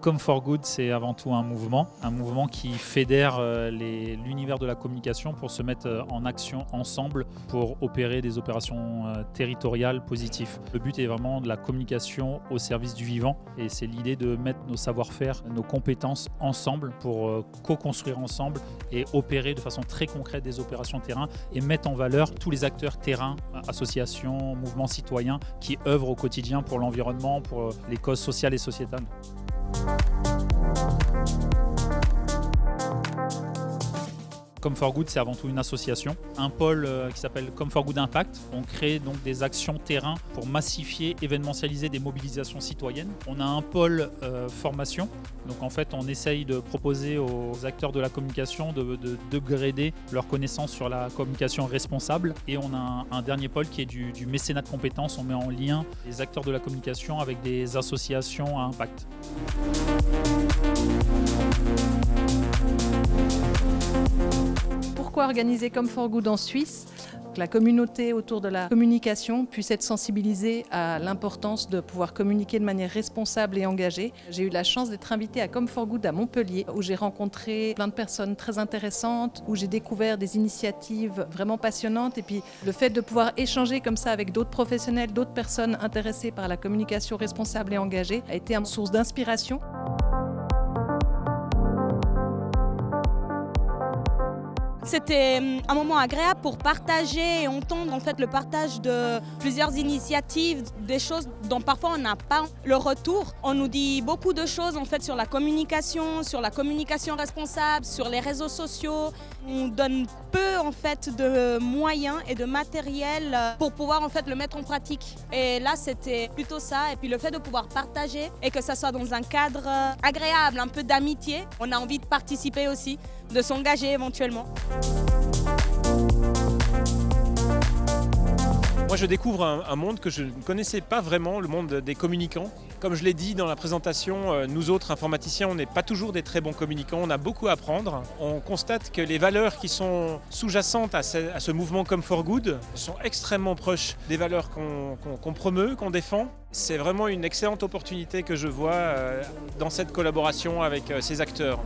Come for Good, c'est avant tout un mouvement, un mouvement qui fédère euh, l'univers de la communication pour se mettre euh, en action ensemble pour opérer des opérations euh, territoriales positives. Le but est vraiment de la communication au service du vivant et c'est l'idée de mettre nos savoir-faire, nos compétences ensemble pour co-construire ensemble et opérer de façon très concrète des opérations terrain et mettre en valeur tous les acteurs terrain, associations, mouvements citoyens qui œuvrent au quotidien pour l'environnement, pour les causes sociales et sociétales. Thank you Come for Good, c'est avant tout une association. Un pôle euh, qui s'appelle Come for Good Impact. On crée donc des actions terrain pour massifier, événementialiser des mobilisations citoyennes. On a un pôle euh, formation. Donc en fait, on essaye de proposer aux acteurs de la communication de, de, leurs connaissances sur la communication responsable. Et on a un, dernier pôle qui est du, du mécénat de compétences. On met en lien les acteurs de la communication avec des associations à impact. Organisé comme For Good en Suisse, que la communauté autour de la communication puisse être sensibilisée à l'importance de pouvoir communiquer de manière responsable et engagée. J'ai eu la chance d'être invitée à for Good à Montpellier, où j'ai rencontré plein de personnes très intéressantes, où j'ai découvert des initiatives vraiment passionnantes. Et puis le fait de pouvoir échanger comme ça avec d'autres professionnels, d'autres personnes intéressées par la communication responsable et engagée a été une source d'inspiration. C'était hum, un moment agréable pour partager et entendre en fait le partage de plusieurs initiatives, des choses dont parfois on n'a pas le retour. On nous dit beaucoup de choses en fait sur la communication, sur la communication responsable, sur les réseaux sociaux. On donne peu en fait de moyens et de matériel pour pouvoir en fait le mettre en pratique. Et là c'était plutôt ça. Et puis le fait de pouvoir partager et que ça soit dans un cadre agréable, un peu d'amitié, on a envie de participer aussi, de s'engager éventuellement. Moi, je découvre un, monde que je ne connaissais pas vraiment, le monde des communicants. Comme je l'ai dit dans la présentation, euh, nous autres informaticiens, on n'est pas toujours des très bons communicants, on a beaucoup à apprendre. On constate que les valeurs qui sont sous-jacentes à, ce mouvement Come for Good sont extrêmement proches des valeurs qu'on promeut, qu'on défend. C'est vraiment une excellente opportunité que je vois euh, dans cette collaboration avec euh, ces acteurs.